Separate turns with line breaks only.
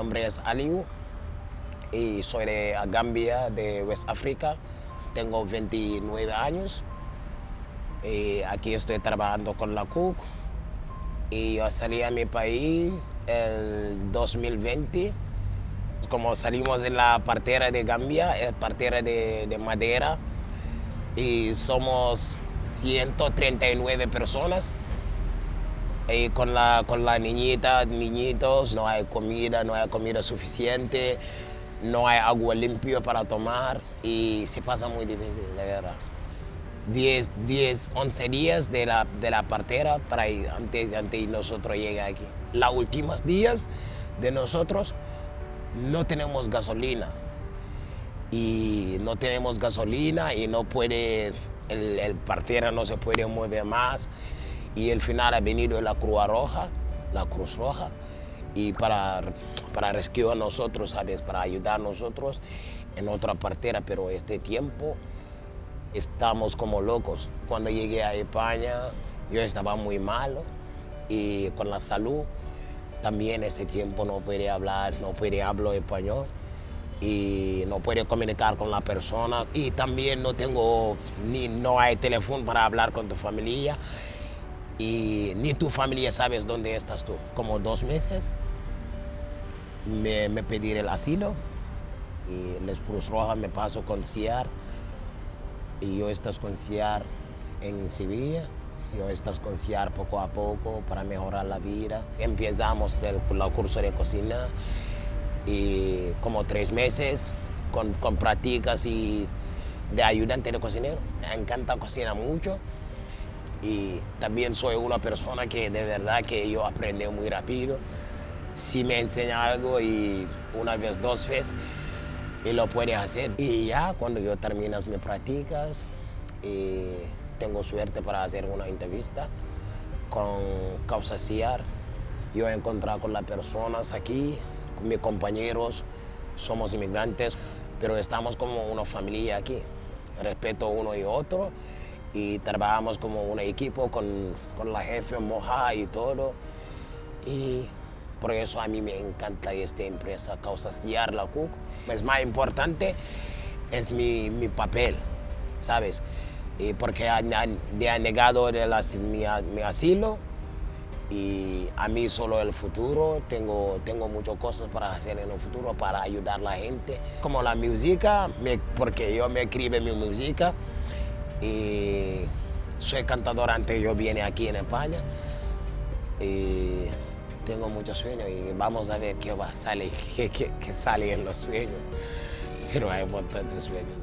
nombre es Aliu y soy de Gambia, de West África. Tengo 29 años. Y aquí estoy trabajando con la CUC. Y yo salí a mi país el 2020. Como salimos de la partera de Gambia, es partera de madera. Y somos 139 personas. Y con la, con la niñita, niñitos, no hay comida, no hay comida suficiente, no hay agua limpia para tomar y se pasa muy difícil, de verdad. 10, 10 11 días de la, de la partera para ir, antes, antes nosotros llegar aquí. Los últimos días de nosotros no tenemos gasolina y no tenemos gasolina y no puede, el, el partera no se puede mover más y al final ha venido la Cruz Roja, la Cruz Roja, y para, para rescatar a nosotros, ¿sabes? Para ayudar a nosotros en otra partera, pero este tiempo estamos como locos. Cuando llegué a España, yo estaba muy malo y con la salud también este tiempo no puede hablar, no puede hablar español y no puede comunicar con la persona y también no tengo ni no hay teléfono para hablar con tu familia y ni tu familia sabes dónde estás tú. Como dos meses me, pedí el asilo y les Cruz Roja me paso con CIAR y yo estás con CIAR en Sevilla. Yo estás con CIAR poco a poco para mejorar la vida. Empezamos el, el curso de cocina y como tres meses con, con prácticas y de ayudante de cocinero. Me encanta cocinar mucho y también soy una persona que de verdad que yo aprendo muy rápido. Si me enseña algo y una vez, dos veces, y lo puedes hacer. Y ya cuando yo terminas mis prácticas, y tengo suerte para hacer una entrevista con Causa CIAR. Yo he encontrado con las personas aquí, mis compañeros, somos inmigrantes, pero estamos como una familia aquí. Respeto uno y otro y trabajamos como un equipo con, con la jefe Moja y todo. Y por eso a mí me encanta esta empresa, Causa Ciar La Cook. Es más importante es mi, mi papel, ¿sabes? Y porque han, han, negado el, mi, mi, asilo y a mí solo el futuro. Tengo, tengo muchas cosas para hacer en el futuro para ayudar a la gente. Como la música, me, porque yo me escribo mi música y soy cantador antes yo vine aquí en España y tengo muchos sueños y vamos a ver qué va a salir, qué, qué, sale en los sueños. Pero hay un montón de sueños